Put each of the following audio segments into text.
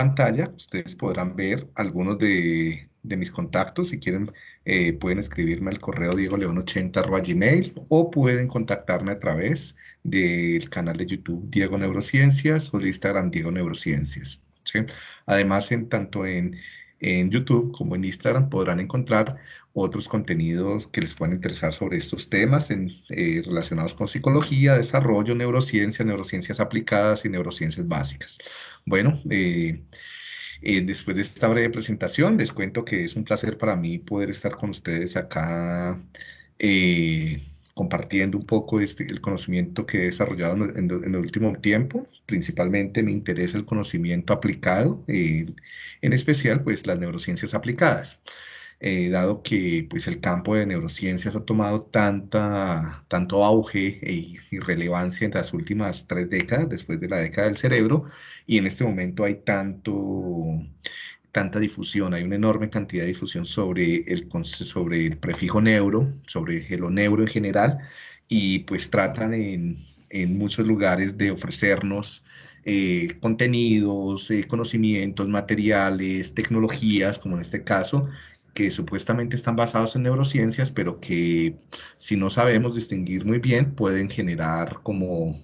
pantalla ustedes podrán ver algunos de, mis contactos. Si quieren, eh, pueden escribirme al correo diegoleon80.gmail o pueden contactarme a través del canal de YouTube Diego Neurociencias o de Instagram Diego Neurociencias. Además, en, tanto en, en YouTube como en Instagram podrán encontrar otros contenidos que les puedan interesar sobre estos temas en, eh, relacionados con psicología, desarrollo, neurociencia, neurociencias aplicadas y neurociencias básicas. Bueno, eh, eh, después de esta breve presentación, les cuento que es un placer para mí poder estar con ustedes acá compartiendo un poco este, el conocimiento que he desarrollado en, el último tiempo. Principalmente me interesa el conocimiento aplicado, en especial pues las neurociencias aplicadas. Eh, dado que pues, el campo de neurociencias ha tomado tanta, tanto auge e, y relevancia en las últimas tres décadas, después de la década del cerebro, y en este momento hay tanto, tanta difusión, hay una enorme cantidad de difusión sobre el, sobre el prefijo neuro, sobre el neuro en general, y pues tratan en, en muchos lugares de ofrecernos eh, contenidos, eh, conocimientos, materiales, tecnologías, como en este caso, que supuestamente están basados en neurociencias, pero que si no sabemos distinguir muy bien pueden generar como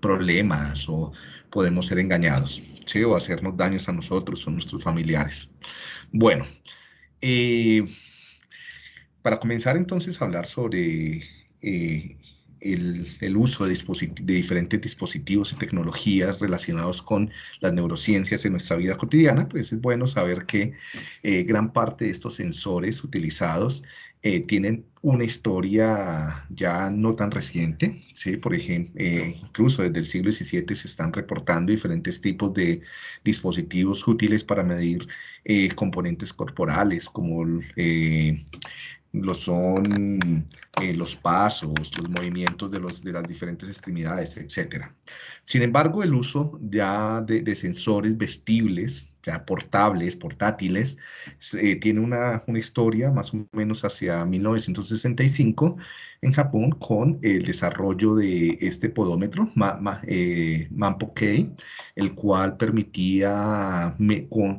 problemas o podemos ser engañados, o hacernos daños a nosotros o a nuestros familiares. Bueno, eh, para comenzar entonces a hablar sobre eh, el, uso de, de, diferentes dispositivos y tecnologías relacionados con las neurociencias en nuestra vida cotidiana, pues es bueno saber que eh, gran parte de estos sensores utilizados eh, tienen una historia ya no tan reciente, ¿sí? por ejemplo, eh, incluso desde el siglo XVII se están reportando diferentes tipos de dispositivos útiles para medir componentes corporales como lo son eh, los pasos, los movimientos de las diferentes extremidades, etc. Sin embargo, el uso ya de, sensores vestibles, portables, portátiles, eh, tiene una, una, historia más o menos hacia 1965 en Japón con el desarrollo de este podómetro, eh, MAMPO-K, el cual permitía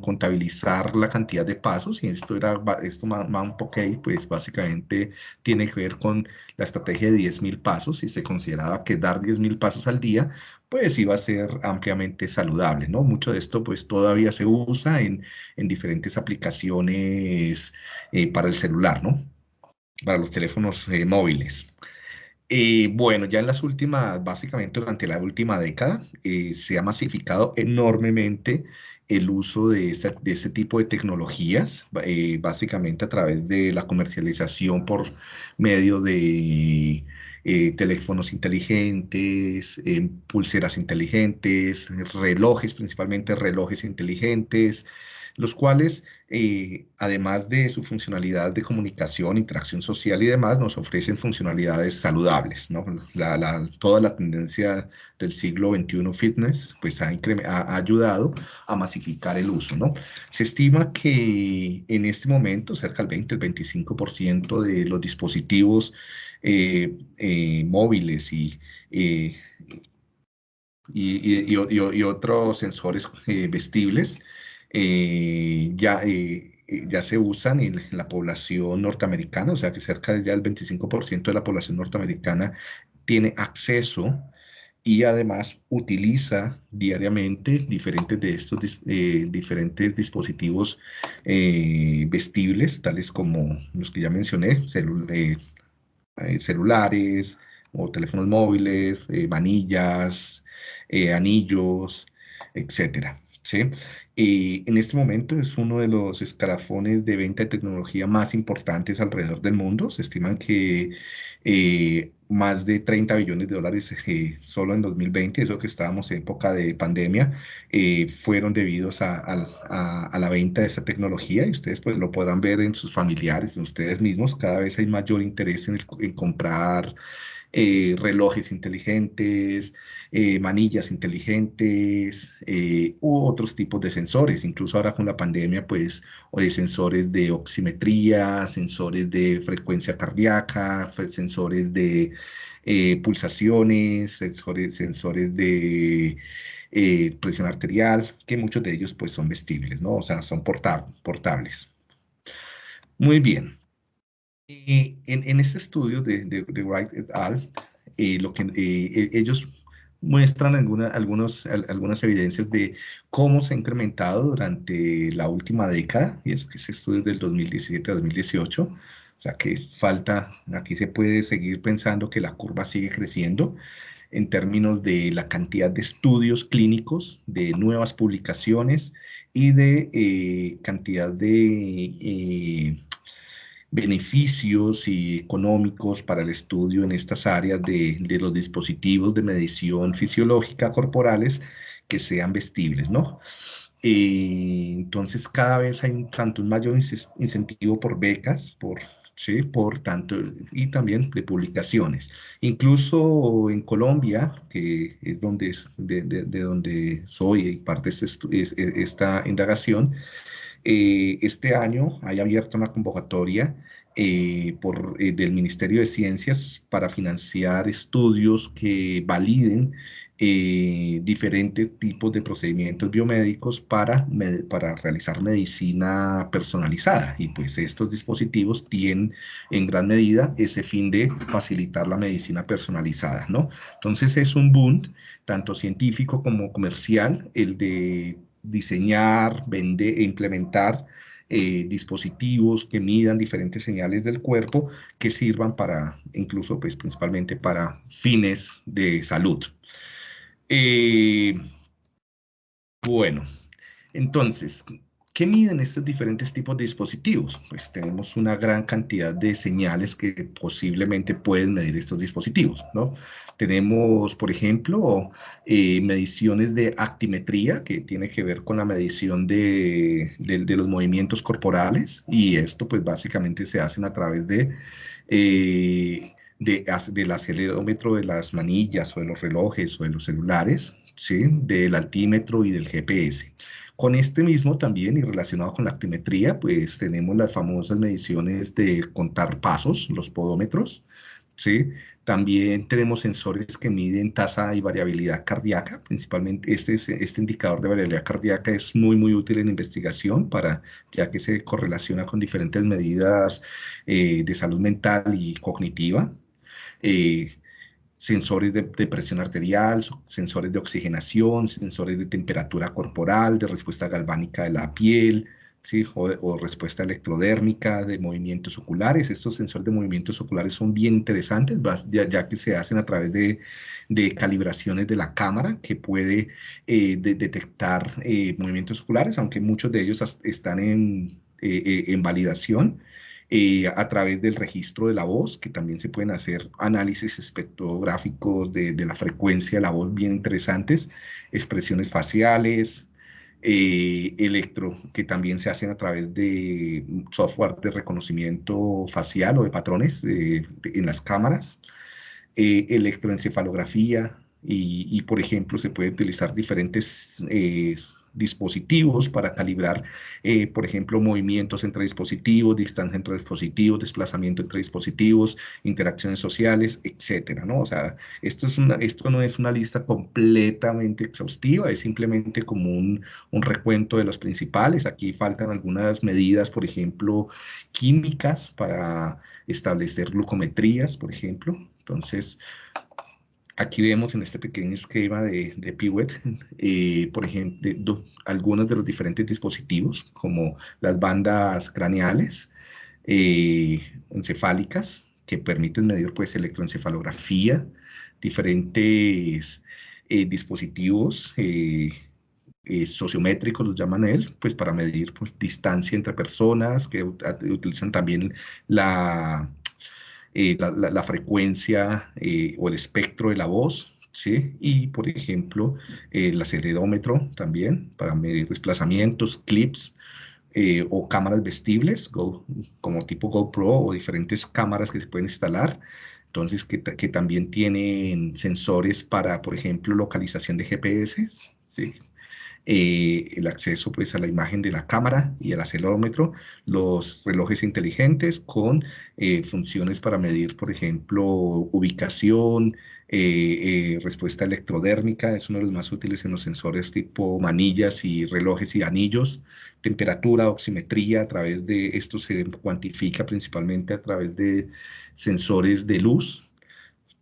contabilizar la cantidad de pasos, y esto era, esto MAMPO-K, pues básicamente tiene que ver con la estrategia de 10.000 pasos, y se consideraba que dar 10.000 pasos al día, pues iba a ser ampliamente saludable, ¿no? Mucho de esto, pues todavía se usa en, en diferentes aplicaciones eh, para el celular, ¿no? para los teléfonos eh, móviles. Eh, bueno, ya en las últimas, básicamente durante la última década, se ha masificado enormemente el uso de este, de este tipo de tecnologías, básicamente a través de la comercialización por medio de teléfonos inteligentes, pulseras inteligentes, relojes, principalmente relojes inteligentes, los cuales, eh, además de su funcionalidad de comunicación, interacción social y demás, nos ofrecen funcionalidades saludables. ¿no? toda la tendencia del siglo XXI fitness pues, ha, ayudado a masificar el uso. ¿no? Se estima que en este momento cerca del 20, el 25% de los dispositivos eh, eh, móviles y, y, otros sensores vestibles eh, ya, eh, eh, ya se usan en, la población norteamericana, o sea que cerca de ya el 25% de la población norteamericana tiene acceso y además utiliza diariamente diferentes de estos diferentes dispositivos vestibles, tales como los que ya mencioné, celulares o teléfonos móviles, manillas, anillos, etcétera. ¿sí? En este momento es uno de los escalafones de venta de tecnología más importantes alrededor del mundo. Se estiman que eh, más de 30 billones de dólares eh, solo en 2020, eso que estábamos en época de pandemia, eh, fueron debidos a, la venta de esta tecnología y ustedes pues lo podrán ver en sus familiares, en ustedes mismos, cada vez hay mayor interés en, en comprar relojes inteligentes, eh, manillas inteligentes eh, u otros tipos de sensores. Incluso ahora con la pandemia, pues, sensores de oximetría, sensores de frecuencia cardíaca, sensores de eh, pulsaciones, sensores, de eh, presión arterial, que muchos de ellos pues son vestibles, ¿no? O sea, son portables. Muy bien. En, en, este estudio de, de, Wright et al., eh, lo que, eh, ellos muestran alguna, algunos, algunas evidencias de cómo se ha incrementado durante la última década, y eso que es estudio del 2017 a 2018, o sea que falta, aquí se puede seguir pensando que la curva sigue creciendo en términos de la cantidad de estudios clínicos, de nuevas publicaciones y de eh, cantidad de eh, beneficios y económicos para el estudio en estas áreas de, los dispositivos de medición fisiológica corporales que sean vestibles, ¿no? Eh, entonces cada vez hay un, tanto un mayor incentivo por becas, por, ¿sí? por tanto, y también de publicaciones. Incluso en Colombia, que es donde, de, de, donde soy y parte de este esta indagación, eh, este año hay abierto una convocatoria eh, por, eh, del Ministerio de Ciencias para financiar estudios que validen diferentes tipos de procedimientos biomédicos para, para realizar medicina personalizada. Y pues estos dispositivos tienen en gran medida ese fin de facilitar la medicina personalizada, ¿no? Entonces es un boom, tanto científico como comercial, el de diseñar, vender e implementar eh, dispositivos que midan diferentes señales del cuerpo que sirvan para, incluso, pues principalmente para fines de salud. Eh, bueno, entonces, ¿Qué miden estos diferentes tipos de dispositivos? Pues tenemos una gran cantidad de señales que posiblemente pueden medir estos dispositivos, ¿no? Tenemos, por ejemplo, eh, mediciones de actimetría, que tiene que ver con la medición de, los movimientos corporales, y esto pues básicamente se hacen a través de... Eh, del acelerómetro de las manillas o de los relojes o de los celulares, ¿sí? del altímetro y del GPS. Con este mismo también y relacionado con la actimetría, pues tenemos las famosas mediciones de contar pasos, los podómetros, ¿sí? También tenemos sensores que miden tasa y variabilidad cardíaca, principalmente este, este indicador de variabilidad cardíaca es muy, muy útil en investigación, para, ya que se correlaciona con diferentes medidas eh, de salud mental y cognitiva. Eh, sensores de, presión arterial, sensores de oxigenación, sensores de temperatura corporal, de respuesta galvánica de la piel, ¿sí? o, respuesta electrodérmica de movimientos oculares. Estos sensores de movimientos oculares son bien interesantes, ya, que se hacen a través de, calibraciones de la cámara que puede eh, detectar eh, movimientos oculares, aunque muchos de ellos están en, eh, en validación. Eh, a través del registro de la voz, que también se pueden hacer análisis espectrográficos de, la frecuencia de la voz bien interesantes, expresiones faciales, eh, electro, que también se hacen a través de software de reconocimiento facial o de patrones en las cámaras, eh, electroencefalografía, y, y, por ejemplo se puede utilizar diferentes dispositivos para calibrar, eh, por ejemplo, movimientos entre dispositivos, distancia entre dispositivos, desplazamiento entre dispositivos, interacciones sociales, etcétera, ¿no? O sea, esto, es una, esto no es una lista completamente exhaustiva, es simplemente como un, un recuento de los principales. Aquí faltan algunas medidas, por ejemplo, químicas para establecer glucometrías, por ejemplo. Entonces, Aquí vemos en este pequeño esquema de, de Piwet, eh, por ejemplo, algunos de los diferentes dispositivos, como las bandas craneales, eh, encefálicas, que permiten medir pues, electroencefalografía, diferentes eh, dispositivos sociométricos, los llaman él, pues para medir pues, distancia entre personas, que utilizan también la eh, la, frecuencia eh, o el espectro de la voz, ¿sí? Y, por ejemplo, el acelerómetro también para medir desplazamientos, clips, eh, o cámaras vestibles, como tipo GoPro o diferentes cámaras que se pueden instalar. Entonces, que también tienen sensores para, por ejemplo, localización de GPS, ¿sí? Eh, el acceso pues a la imagen de la cámara y al acelerómetro, los relojes inteligentes con eh, funciones para medir, por ejemplo, ubicación, eh, respuesta electrodérmica, es uno de los más útiles en los sensores tipo manillas y relojes y anillos, temperatura, oximetría, a través de esto se cuantifica principalmente a través de sensores de luz,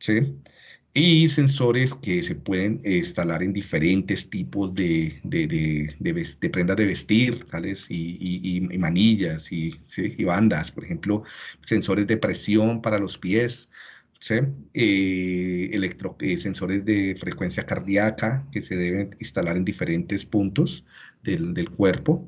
¿sí? Y sensores que se pueden instalar en diferentes tipos de, de, de, prendas de vestir, tales y, manillas y, y, bandas, por ejemplo, sensores de presión para los pies, eh, electro, eh, sensores de frecuencia cardíaca que se deben instalar en diferentes puntos del, del cuerpo,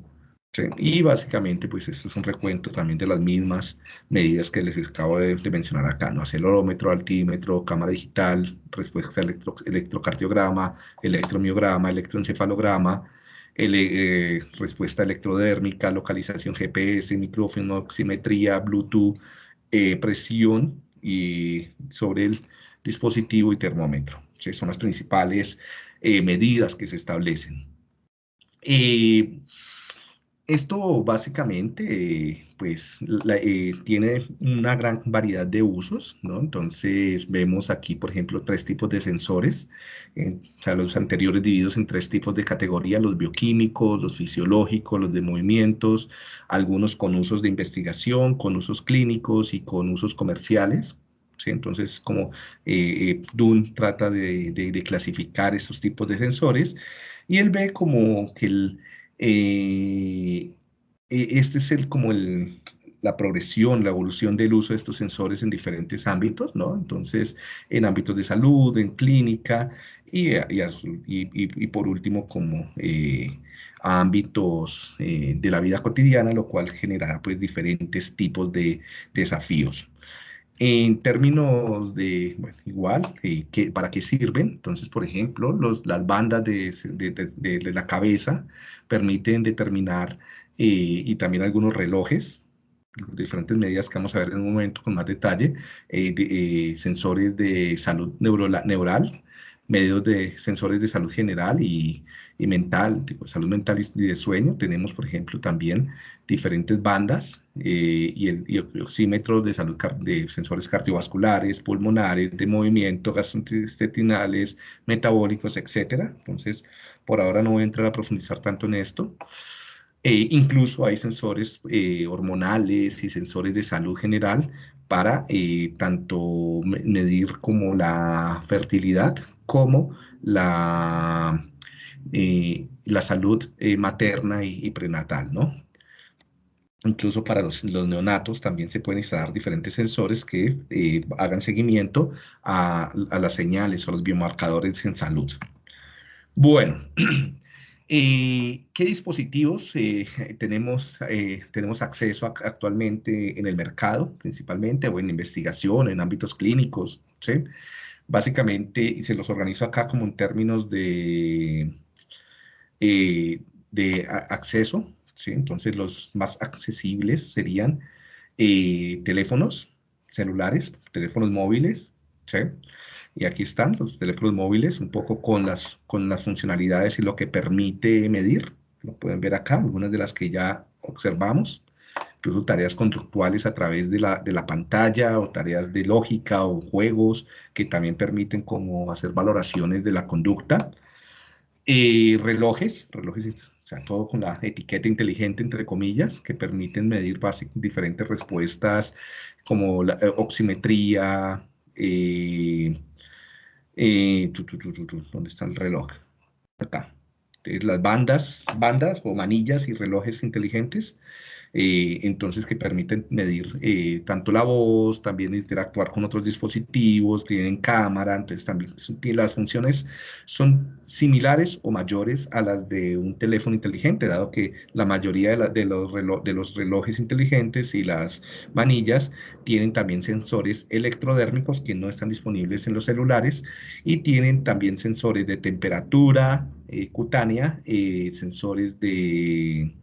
y básicamente, pues esto es un recuento también de las mismas medidas que les acabo de, mencionar acá, ¿no? Acelerómetro, altímetro, cámara digital, respuesta electro, electrocardiograma, electromiograma, electroencefalograma, eh, respuesta electrodérmica, localización GPS, micrófono, oximetría, Bluetooth, eh, presión y sobre el dispositivo y termómetro. Son las principales eh, medidas que se establecen. Esto básicamente, pues, eh, tiene una gran variedad de usos, ¿no? Entonces, vemos aquí, por ejemplo, tres tipos de sensores, eh, o sea, los anteriores divididos en tres tipos de categoría, los bioquímicos, los fisiológicos, los de movimientos, algunos con usos de investigación, con usos clínicos y con usos comerciales, ¿sí? Entonces, como eh, Dun trata de, de, clasificar estos tipos de sensores, y él ve como que el eh, e, este es el, como el, la progresión, la evolución del uso de estos sensores en diferentes ámbitos, ¿no? Entonces, en ámbitos de salud, en clínica y, y, por último como eh, ámbitos eh, de la vida cotidiana, lo cual generará pues diferentes tipos de desafíos. En términos de, igual, eh, ¿para qué sirven? Entonces, por ejemplo, los, las bandas de, de, la cabeza permiten determinar, eh, y también algunos relojes, diferentes medidas que vamos a ver en un momento con más detalle, eh, sensores de salud neural, medios de sensores de salud general y, y mental, tipo, salud mental y de sueño. Tenemos, por ejemplo, también diferentes bandas eh, y, el, oxímetros de salud de sensores cardiovasculares, pulmonares, de movimiento, gastrointestinales, metabólicos, etcétera. Entonces, por ahora no voy a entrar a profundizar tanto en esto. Eh, incluso hay sensores eh, hormonales y sensores de salud general para tanto medir como la fertilidad como la, eh, la salud eh, materna y, prenatal, ¿no? Incluso para los, neonatos también se pueden instalar diferentes sensores que eh, hagan seguimiento a, las señales o los biomarcadores en salud. Bueno, ¿qué dispositivos tenemos, tenemos acceso actualmente en el mercado, principalmente, o en investigación, en ámbitos clínicos? ¿sí? Básicamente, se los organizo acá como en términos de, eh, de acceso, ¿sí? Entonces los más accesibles serían eh, teléfonos celulares, teléfonos móviles, ¿sí? Y aquí están los teléfonos móviles, un poco con las, con las funcionalidades y lo que permite medir. Lo pueden ver acá, algunas de las que ya observamos incluso tareas conductuales a través de la, de la pantalla o tareas de lógica o juegos que también permiten como hacer valoraciones de la conducta. Eh, relojes, relojes, o sea, todo con la etiqueta inteligente, entre comillas, que permiten medir diferentes respuestas como la eh, oximetría, eh, ¿dónde está el reloj? Acá. Las bandas, bandas o manillas y relojes inteligentes eh, entonces que permiten medir eh, tanto la voz, también interactuar con otros dispositivos, tienen cámara, entonces también las funciones son similares o mayores a las de un teléfono inteligente, dado que la mayoría de, los, de los relojes inteligentes y las manillas tienen también sensores electrodérmicos que no están disponibles en los celulares y tienen también sensores de temperatura eh, cutánea, sensores de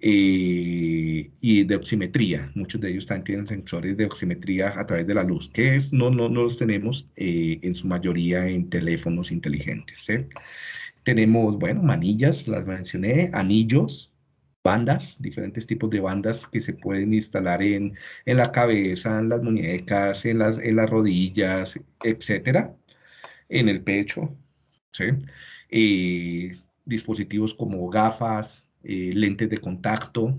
eh, y de oximetría. Muchos de ellos también tienen sensores de oximetría a través de la luz, que es, no, no, no los tenemos eh, en su mayoría en teléfonos inteligentes. Tenemos, bueno, manillas, las mencioné, anillos, bandas, diferentes tipos de bandas que se pueden instalar en, en la cabeza, en las muñecas, en las, en las rodillas, etcétera, en el pecho, ¿sí? Eh, dispositivos como gafas, eh, lentes de contacto,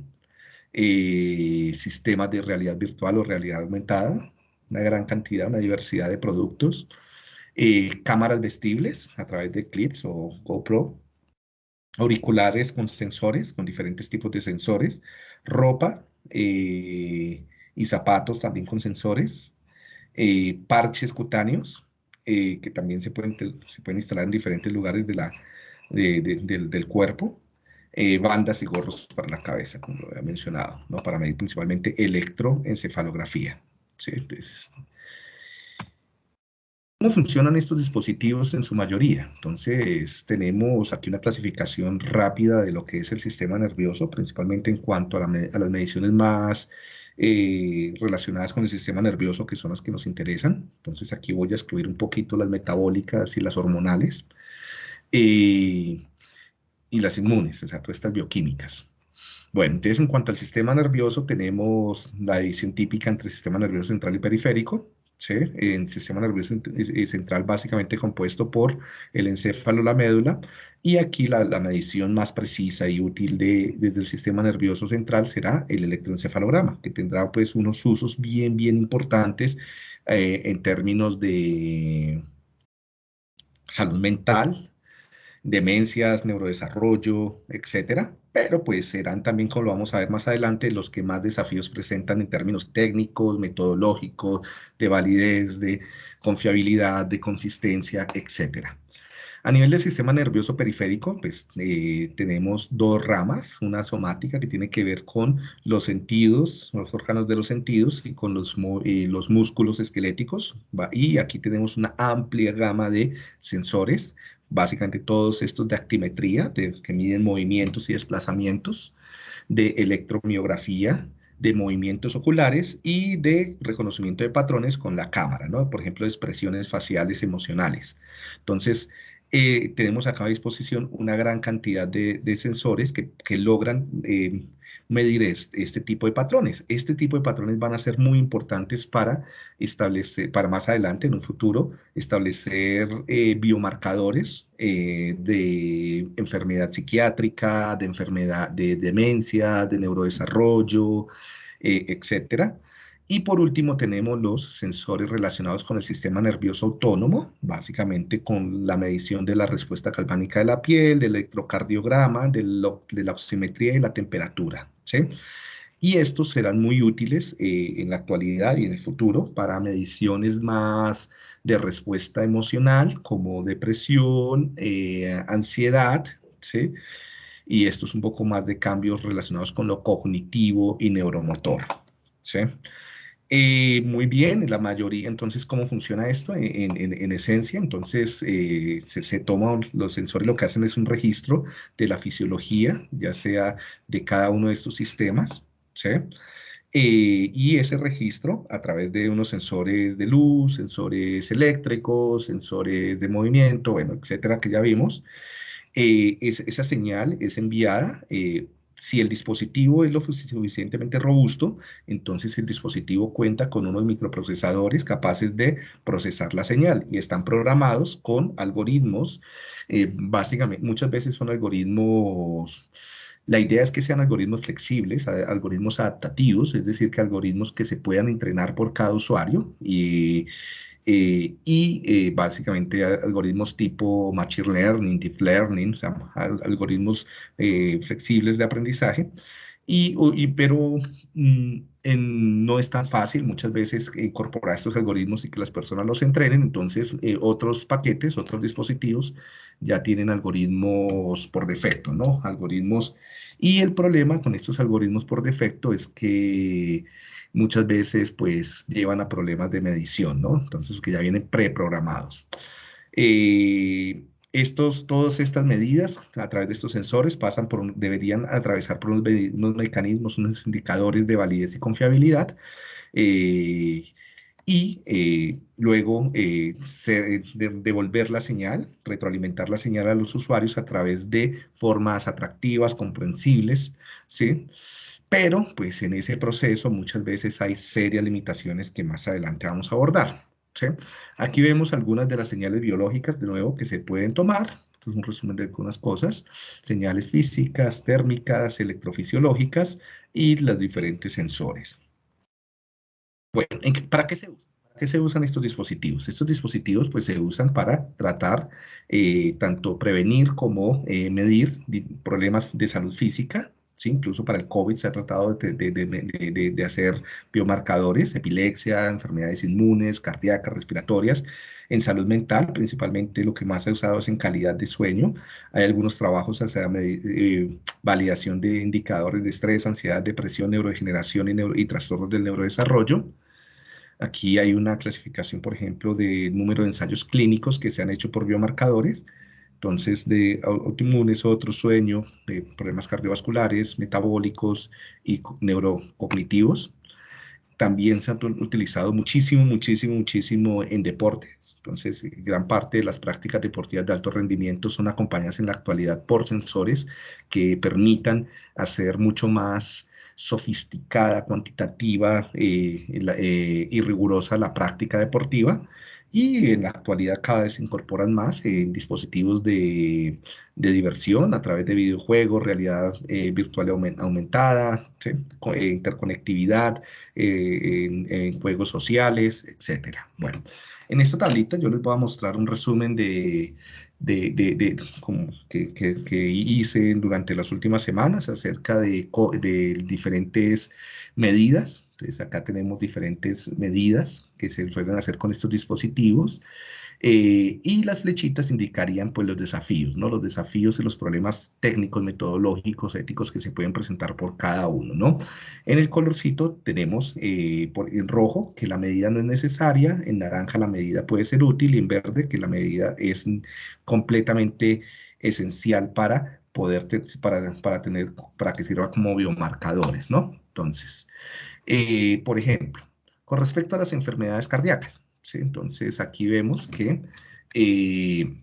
eh, sistemas de realidad virtual o realidad aumentada, una gran cantidad, una diversidad de productos, cámaras vestibles a través de clips o GoPro, auriculares con sensores, con diferentes tipos de sensores, ropa eh, y zapatos también con sensores, eh, parches cutáneos eh, que también se pueden, instalar en diferentes lugares del, cuerpo, bandas y gorros para la cabeza, como lo había mencionado, ¿no? para medir principalmente electroencefalografía. ¿sí? ¿Cómo funcionan estos dispositivos en su mayoría? Entonces, tenemos aquí una clasificación rápida de lo que es el sistema nervioso, principalmente en cuanto a, las mediciones más eh, relacionadas con el sistema nervioso, que son las que nos interesan. Entonces, aquí voy a excluir un poquito las metabólicas y las hormonales, eh, y las inmunes, o sea, todas estas bioquímicas. Bueno, entonces en cuanto al sistema nervioso, tenemos la división típica entre el sistema nervioso central y periférico. ¿sí? El sistema nervioso central básicamente compuesto por el encéfalo, la médula, y aquí la, medición más precisa y útil de, desde el sistema nervioso central será el electroencefalograma, que tendrá pues unos usos bien, bien importantes eh, en términos de salud mental, demencias, neurodesarrollo, etcétera, pero pues serán también, como lo vamos a ver más adelante, los que más desafíos presentan en términos técnicos, metodológicos, de validez, de confiabilidad, de consistencia, etcétera. A nivel del sistema nervioso periférico, pues eh, tenemos dos ramas, una somática que tiene que ver con los sentidos, los órganos de los sentidos y con los, eh, los músculos esqueléticos, y aquí tenemos una amplia gama de sensores, básicamente todos estos de actimetría, que miden movimientos y desplazamientos, de electromiografía, de movimientos oculares y de reconocimiento de patrones con la cámara, ¿no? Por ejemplo, de expresiones faciales emocionales. Entonces, eh, tenemos acá a disposición una gran cantidad de, sensores que, logran eh, medir este, tipo de patrones. Este tipo de patrones van a ser muy importantes para establecer, para más adelante, en un futuro, establecer eh, biomarcadores de enfermedad psiquiátrica, de enfermedad de demencia, de neurodesarrollo, etcétera y por último tenemos los sensores relacionados con el sistema nervioso autónomo, básicamente con la medición de la respuesta galvánica de la piel, del electrocardiograma, de, la oximetría y la temperatura. Y estos serán muy útiles eh, en la actualidad y en el futuro para mediciones más de respuesta emocional como depresión, eh, ansiedad, ¿sí? y esto es un poco más de cambios relacionados con lo cognitivo y neuromotor. ¿sí? Eh, muy bien, la mayoría, entonces, ¿cómo funciona esto? En, esencia, entonces, eh, se, se toman los sensores, lo que hacen es un registro de la fisiología, ya sea de cada uno de estos sistemas, ¿sí? Eh, y ese registro, a través de unos sensores de luz, sensores eléctricos, sensores de movimiento, bueno, etcétera, que ya vimos, esa señal es enviada si el dispositivo es lo suficientemente robusto, entonces el dispositivo cuenta con unos microprocesadores capaces de procesar la señal y están programados con algoritmos, eh, básicamente muchas veces son algoritmos, la idea es que sean algoritmos flexibles, algoritmos adaptativos, es decir, que algoritmos que se puedan entrenar por cada usuario y eh, y eh, básicamente algoritmos tipo Machine Learning, Deep Learning, o sea, algoritmos eh, flexibles de aprendizaje. Y, pero mm, no es tan fácil muchas veces incorporar estos algoritmos y que las personas los entrenen, entonces otros paquetes, otros dispositivos ya tienen algoritmos por defecto, ¿no? Algoritmos, y el problema con estos algoritmos por defecto es que muchas veces pues llevan a problemas de medición, ¿no? Entonces, que ya vienen preprogramados. Eh, estos, todas estas medidas a través de estos sensores pasan por, deberían atravesar por unos, mecanismos, unos indicadores de validez y confiabilidad. Eh, y eh, luego eh, devolver la señal, retroalimentar la señal a los usuarios a través de formas atractivas, comprensibles, ¿sí? Pero, pues en ese proceso muchas veces hay serias limitaciones que más adelante vamos a abordar. ¿sí? Aquí vemos algunas de las señales biológicas, de nuevo, que se pueden tomar. Esto es un resumen de algunas cosas. Señales físicas, térmicas, electrofisiológicas y los diferentes sensores. Bueno, ¿para qué se usa? ¿Para qué se usan estos dispositivos? Estos dispositivos pues se usan para tratar eh, tanto prevenir como eh, medir problemas de salud física, incluso para el COVID se ha tratado de, de, de, hacer biomarcadores, epilepsia, enfermedades inmunes, cardíacas, respiratorias, en salud mental, principalmente lo que más se ha usado es en calidad de sueño. Hay algunos trabajos hacia eh, validación de indicadores de estrés, ansiedad, depresión, neurodegeneración y, y trastornos del neurodesarrollo. Aquí hay una clasificación, por ejemplo, de número de ensayos clínicos que se han hecho por biomarcadores. Entonces, de autoinmunes, otro sueño, problemas cardiovasculares, metabólicos y neurocognitivos. También se han utilizado muchísimo, muchísimo, muchísimo en deportes. Entonces, gran parte de las prácticas deportivas de alto rendimiento son acompañadas en la actualidad por sensores que permitan hacer mucho más sofisticada, cuantitativa eh, eh, y rigurosa la práctica deportiva. Y en la actualidad cada vez se incorporan más eh, dispositivos de, diversión a través de videojuegos, realidad virtual aumentada, interconectividad, en, juegos sociales, etc. Bueno, en esta tablita yo les voy a mostrar un resumen de, de, de, como que, que, hice durante las últimas semanas acerca de, de diferentes medidas. Entonces acá tenemos diferentes medidas que se suelen hacer con estos dispositivos. Eh, y las flechitas indicarían pues los desafíos, ¿no? Los desafíos y los problemas técnicos, metodológicos, éticos que se pueden presentar por cada uno, ¿no? En el colorcito tenemos eh, por, en rojo que la medida no es necesaria, en naranja la medida puede ser útil y en verde que la medida es completamente esencial para poder, para, para, tener, para que sirva como biomarcadores, ¿no? Entonces, eh, por ejemplo, con respecto a las enfermedades cardíacas, entonces aquí vemos que eh,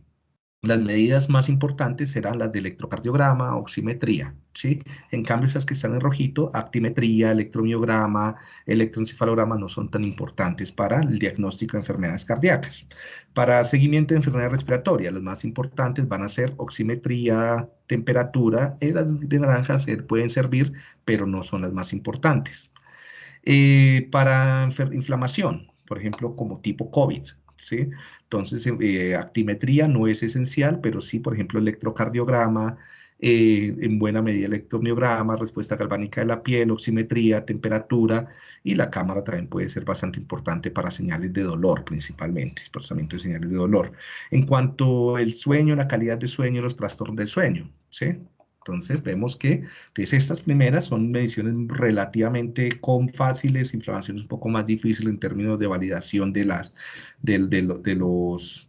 las medidas más importantes serán las de electrocardiograma, oximetría, ¿sí? En cambio, esas que están en rojito, actimetría, electromiograma, electroencefalograma no son tan importantes para el diagnóstico de enfermedades cardíacas. Para seguimiento de enfermedades respiratorias, las más importantes van a ser oximetría, temperatura, y las de naranjas pueden servir, pero no son las más importantes. Eh, para inflamación, por ejemplo, como tipo COVID, ¿sí? Entonces, eh, actimetría no es esencial, pero sí, por ejemplo, electrocardiograma, eh, en buena medida electromiograma, respuesta galvánica de la piel, oximetría, temperatura, y la cámara también puede ser bastante importante para señales de dolor, principalmente, procesamiento de señales de dolor. En cuanto al sueño, la calidad de sueño, los trastornos del sueño, ¿sí? Entonces vemos que pues, estas primeras son mediciones relativamente con fáciles, inflamaciones un poco más difíciles en términos de validación de, las, de, de, los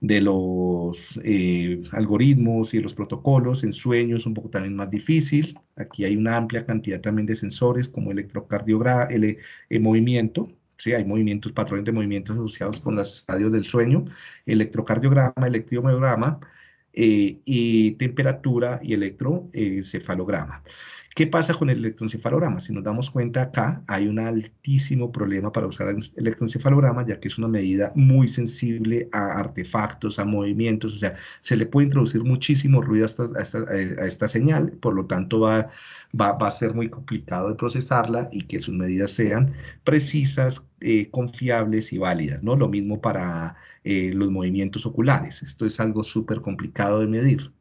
de los eh, algoritmos y los protocolos, en sueños un poco también más difícil. Aquí hay una amplia cantidad también de sensores como electrocardiograma, el, el movimiento, Sí, hay movimientos, patrones de movimientos asociados con los estadios del sueño, electrocardiograma, electromiograma, eh, y temperatura y electroencefalograma. ¿Qué pasa con el electroencefalograma? Si nos damos cuenta acá, hay un altísimo problema para usar el electroencefalograma, ya que es una medida muy sensible a artefactos, a movimientos, o sea, se le puede introducir muchísimo ruido a esta, esta, señal, por lo tanto va, a ser muy complicado de procesarla y que sus medidas sean precisas, eh, confiables y válidas, ¿no? Lo mismo para eh, los movimientos oculares, esto es algo súper complicado de medir.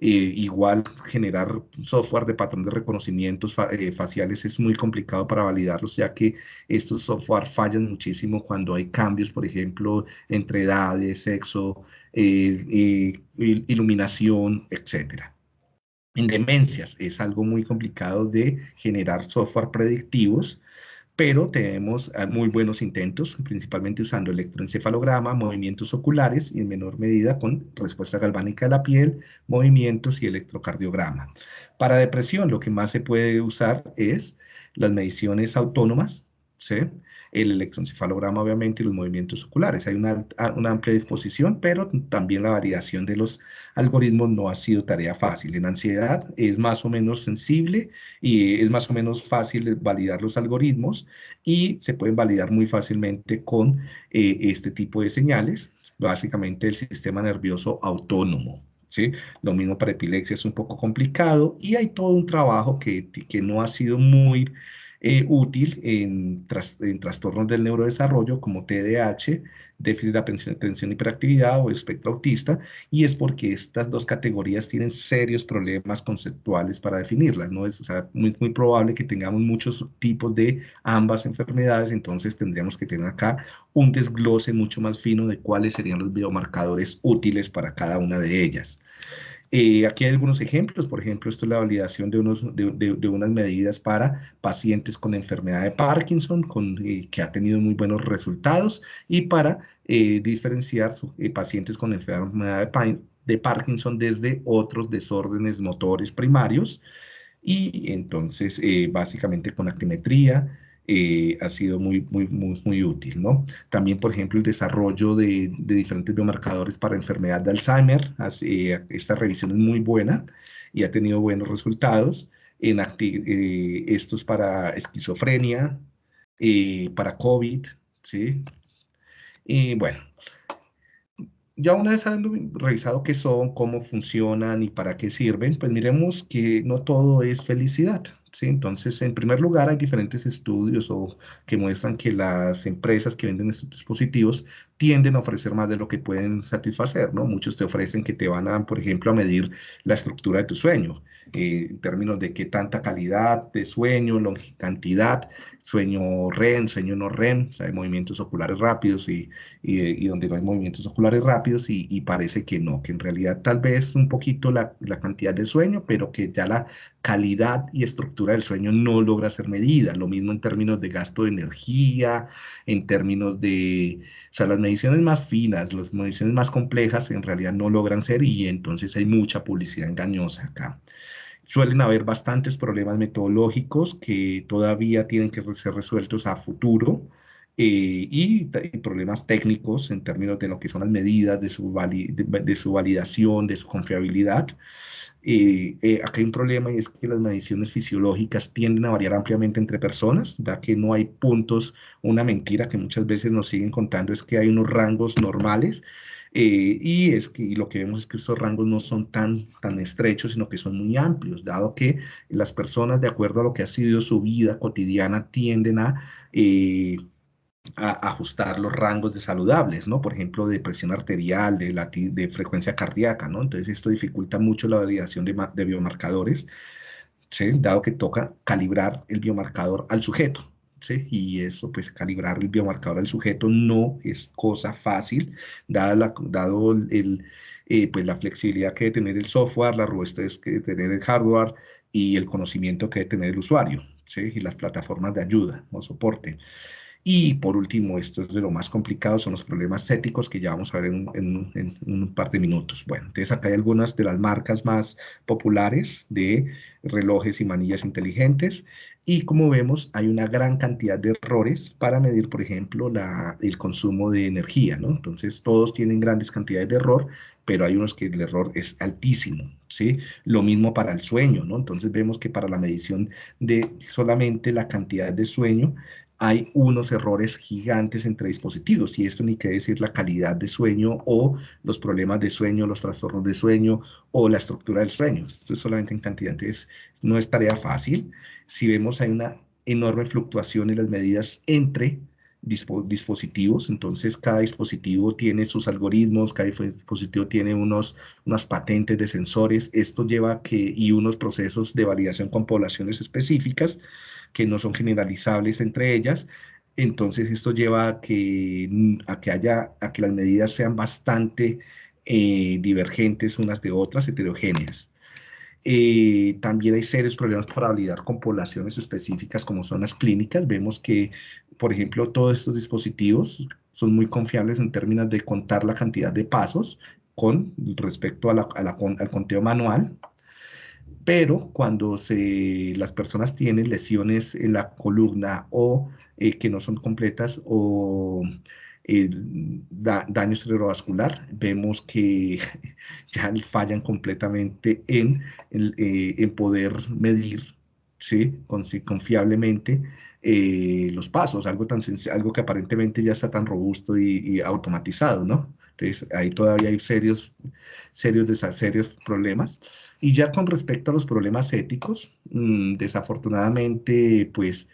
Eh, igual generar software de patrón de reconocimientos eh, faciales es muy complicado para validarlos, ya que estos software fallan muchísimo cuando hay cambios, por ejemplo, entre edades, sexo, eh, iluminación, etc. En demencias es algo muy complicado de generar software predictivos pero tenemos ah, muy buenos intentos, principalmente usando electroencefalograma, movimientos oculares y en menor medida con respuesta galvánica de la piel, movimientos y electrocardiograma. Para depresión lo que más se puede usar es las mediciones autónomas, ¿sí? El electroencefalograma obviamente y los movimientos oculares. Hay una, una, amplia disposición, pero también la validación de los algoritmos no ha sido tarea fácil. En ansiedad es más o menos sensible y es más o menos fácil validar los algoritmos y se pueden validar muy fácilmente con eh, este tipo de señales, básicamente el sistema nervioso autónomo. ¿Sí? Lo mismo para epilepsia es un poco complicado y hay todo un trabajo que, que no ha sido muy eh, útil en, en, trastornos del neurodesarrollo como TDAH, déficit de atención y hiperactividad o espectro autista, y es porque estas dos categorías tienen serios problemas conceptuales para definirlas, ¿no? Es muy, muy probable que tengamos muchos tipos de ambas enfermedades, entonces tendríamos que tener acá un desglose mucho más fino de cuáles serían los biomarcadores útiles para cada una de ellas. Eh, aquí hay algunos ejemplos, por ejemplo, esto es la validación de, unos, de, unas medidas para pacientes con enfermedad de Parkinson, con, eh, que ha tenido muy buenos resultados, y para eh, diferenciar pacientes con enfermedad de, de, Parkinson desde otros desórdenes motores primarios, y entonces básicamente con actimetría, eh, ha sido muy, muy, muy, muy útil, ¿no? También, por ejemplo, el desarrollo de, de diferentes biomarcadores para enfermedad de Alzheimer, eh, esta revisión es muy buena y ha tenido buenos resultados. En eh, estos para esquizofrenia, para COVID, ¿sí? Y bueno, ya una vez habiendo revisado qué son, cómo funcionan y para qué sirven, pues miremos que no todo es felicidad. ¿Sí? Entonces, en primer lugar, hay diferentes estudios o, que muestran que las empresas que venden estos dispositivos tienden a ofrecer más de lo que pueden satisfacer, ¿no? Muchos te ofrecen que te van a, por ejemplo, a medir la estructura de tu sueño, eh, en términos de qué tanta calidad de sueño, cantidad, sueño REM, sueño no REM, o sea, hay movimientos oculares rápidos y, y, donde no hay movimientos oculares rápidos y, y, parece que no, que en realidad tal vez un poquito la, la cantidad de sueño, pero que ya la calidad y estructura del sueño no logra ser medida. Lo mismo en términos de gasto de energía, en términos de, o sea, las mediciones más finas, las mediciones más complejas en realidad no logran ser y entonces hay mucha publicidad engañosa acá. Suelen haber bastantes problemas metodológicos que todavía tienen que ser resueltos a futuro. Eh, y, problemas técnicos en términos de lo que son las medidas, de su, de su validación, de su confiabilidad. Eh, eh, hay un problema y es que las mediciones fisiológicas tienden a variar ampliamente entre personas, ya que no hay puntos, una mentira que muchas veces nos siguen contando es que hay unos rangos normales eh, y es que lo que vemos es que estos rangos no son tan, tan estrechos, sino que son muy amplios, dado que las personas, de acuerdo a lo que ha sido su vida cotidiana, tienden a a ajustar los rangos de saludables, ¿no? Por ejemplo, de presión arterial, de, de frecuencia cardíaca, ¿no? Entonces esto dificulta mucho la validación de, biomarcadores. Dado que toca calibrar el biomarcador al sujeto, ¿sí? Y eso, pues calibrar el biomarcador al sujeto no es cosa fácil, dado, la, dado el, eh, pues, la flexibilidad que debe tener el software, la robustez que debe tener el hardware y el conocimiento que debe tener el usuario, ¿sí? Y las plataformas de ayuda o soporte. Y por último, esto es de lo más complicado, son los problemas éticos que ya vamos a ver en, un par de minutos. Bueno, entonces acá hay algunas de las marcas más populares de relojes y manillas inteligentes. Y como vemos, hay una gran cantidad de errores para medir, por ejemplo, la, el consumo de energía, ¿no? Entonces, todos tienen grandes cantidades de error, pero hay unos que el error es altísimo, ¿sí? Lo mismo para el sueño, ¿no? Entonces, vemos que para la medición de solamente la cantidad de sueño, hay unos errores gigantes entre dispositivos, y esto ni quiere decir la calidad de sueño o los problemas de sueño, los trastornos de sueño o la estructura del sueño. Esto es solamente en cantidad, no es tarea fácil. Si vemos hay una enorme fluctuación en las medidas entre dispositivos, entonces cada dispositivo tiene sus algoritmos, cada dispositivo tiene unos, unas patentes de sensores, esto lleva que, y unos procesos de validación con poblaciones específicas, que no son generalizables entre ellas. Entonces esto lleva a que, a que, haya, a que las medidas sean bastante eh, divergentes unas de otras, heterogéneas. Eh, también hay serios problemas para validar con poblaciones específicas como son las clínicas. Vemos que, por ejemplo, todos estos dispositivos son muy confiables en términos de contar la cantidad de pasos con respecto a la, al conteo manual, pero cuando se, las personas tienen lesiones en la columna o eh, que no son completas o eh, daño cerebrovascular, vemos que ya fallan completamente en, eh, poder medir ¿sí? confiablemente los pasos, algo, tan algo que aparentemente ya está tan robusto y, automatizado, ¿no? Entonces, ahí todavía hay serios, serios, serios problemas. Y ya con respecto a los problemas éticos, mm, desafortunadamente, pues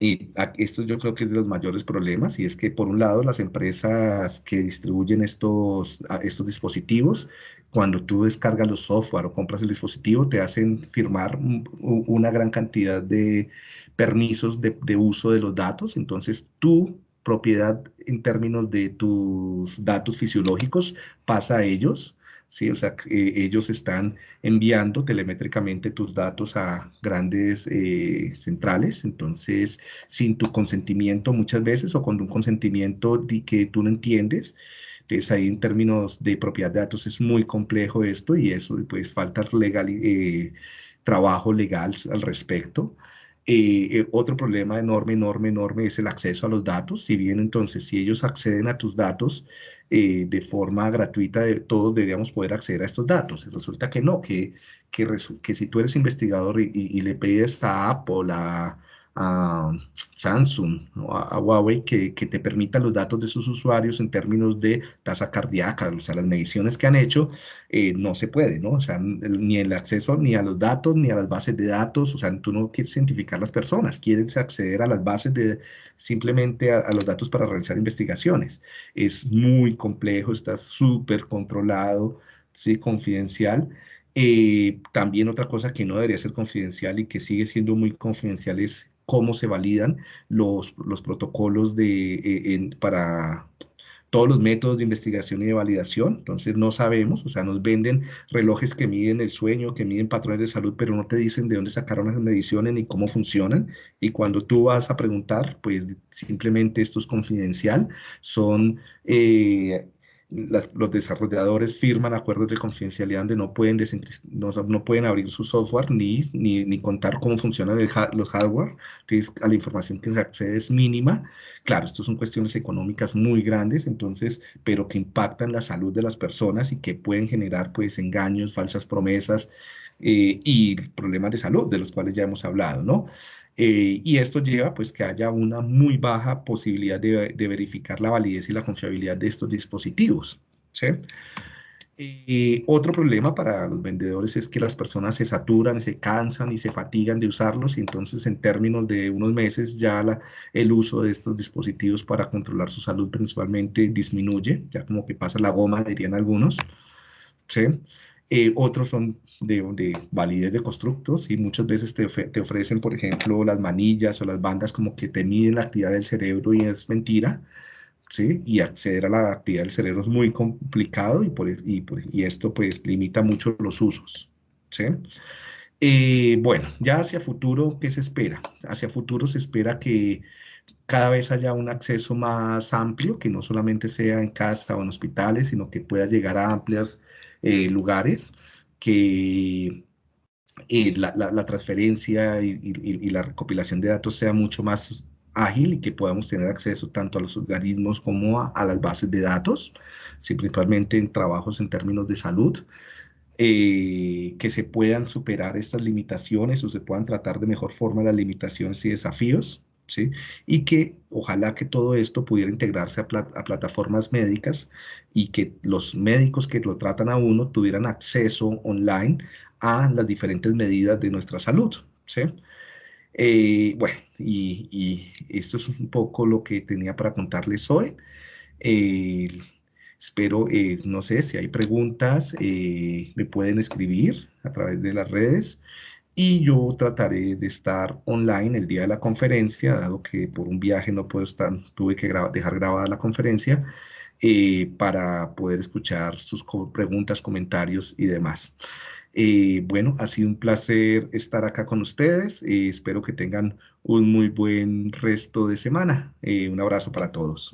y esto yo creo que es de los mayores problemas, y es que por un lado las empresas que distribuyen estos, estos dispositivos, cuando tú descargas los software o compras el dispositivo, te hacen firmar una gran cantidad de permisos de, de uso de los datos, entonces tu propiedad en términos de tus datos fisiológicos pasa a ellos, ¿sí? O sea, eh, ellos están enviando telemétricamente tus datos a grandes eh, centrales, entonces, sin tu consentimiento muchas veces o con un consentimiento que tú no entiendes, entonces ahí en términos de propiedad de datos es muy complejo esto y eso, pues falta legal, eh, trabajo legal al respecto. Eh, otro problema enorme, enorme, enorme es el acceso a los datos. Si bien entonces, si ellos acceden a tus datos eh, de forma gratuita, todos deberíamos poder acceder a estos datos. Resulta que no, que, que, que si tú eres investigador y, y, le pides a Apple, a, a Samsung o a, Huawei que, que, te permita los datos de sus usuarios en términos de tasa cardíaca, o sea, las mediciones que han hecho, eh, no se puede, ¿no? O sea, ni el acceso ni a los datos, ni a las bases de datos, o sea, tú no quieres identificar las personas, quieres acceder a las bases de simplemente a, los datos para realizar investigaciones. Es muy complejo, está súper controlado, sí, confidencial. Eh, también otra cosa que no debería ser confidencial y que sigue siendo muy confidencial es cómo se validan los, los protocolos de, eh, para todos los métodos de investigación y de validación. Entonces no sabemos, o sea, nos venden relojes que miden el sueño, que miden patrones de salud, pero no te dicen de dónde sacaron esas mediciones ni cómo funcionan. Y cuando tú vas a preguntar, pues simplemente esto es confidencial, son... Eh, los desarrolladores firman acuerdos de confidencialidad donde no pueden, no, no, pueden abrir su software ni, ni, ni contar cómo funcionan los hardware, entonces a la información que se accede es mínima. Claro, esto son cuestiones económicas muy grandes, entonces, pero que impactan la salud de las personas y que pueden generar pues engaños, falsas promesas eh, y problemas de salud de los cuales ya hemos hablado, ¿no? Eh, y esto lleva pues que haya una muy baja posibilidad de, verificar la validez y la confiabilidad de estos dispositivos. ¿sí? Eh, otro problema para los vendedores es que las personas se saturan, se cansan y se fatigan de usarlos y entonces en términos de unos meses ya la, el uso de estos dispositivos para controlar su salud principalmente disminuye, ya como que pasa la goma, dirían algunos. ¿sí? Eh, otros son de, de, validez de constructos y muchas veces te, te, ofrecen, por ejemplo, las manillas o las bandas como que te miden la actividad del cerebro y es mentira, ¿sí? Y acceder a la actividad del cerebro es muy complicado y, por, y, y esto pues limita mucho los usos, ¿sí? Eh, bueno, ya hacia futuro, ¿qué se espera? Hacia futuro se espera que cada vez haya un acceso más amplio, que no solamente sea en casa o en hospitales, sino que pueda llegar a amplias eh, lugares que eh, la, transferencia y, la recopilación de datos sea mucho más ágil y que podamos tener acceso tanto a los organismos como a, las bases de datos, principalmente en trabajos en términos de salud, eh, que se puedan superar estas limitaciones o se puedan tratar de mejor forma las limitaciones y desafíos ¿sí? Y que ojalá que todo esto pudiera integrarse a, plataformas médicas y que los médicos que lo tratan a uno tuvieran acceso online a las diferentes medidas de nuestra salud, ¿sí? Eh, bueno, y, esto es un poco lo que tenía para contarles hoy. Eh, espero, eh, no sé, si hay preguntas, me pueden escribir a través de las redes y yo trataré de estar online el día de la conferencia, dado que por un viaje no puedo estar, tuve que dejar grabada la conferencia, eh, para poder escuchar sus preguntas, comentarios y demás. Eh, bueno, ha sido un placer estar acá con ustedes. Eh, espero que tengan un muy buen resto de semana. un abrazo para todos.